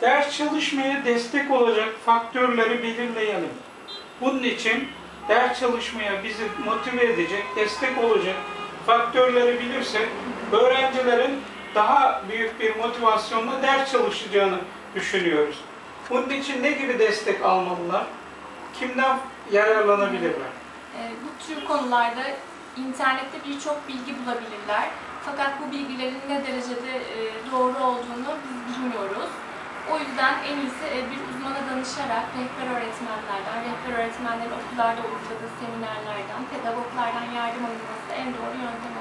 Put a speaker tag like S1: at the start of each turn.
S1: Ders çalışmaya destek olacak faktörleri belirleyelim. Bunun için ders çalışmaya bizi motive edecek, destek olacak faktörleri bilirsek öğrencilerin daha büyük bir motivasyonla ders çalışacağını düşünüyoruz. Bunun için ne gibi destek almalılar? Kimden yararlanabilirler?
S2: E, bu tür konularda internette birçok bilgi bulabilirler. Fakat bu bilgilerin ne derecede yüzden en iyisi e, bir uzmana danışarak rehber öğretmenlerden, rehber öğretmenlerin okullarda uyguladığı seminerlerden, pedagoglardan yardım alınması en doğru yöntem.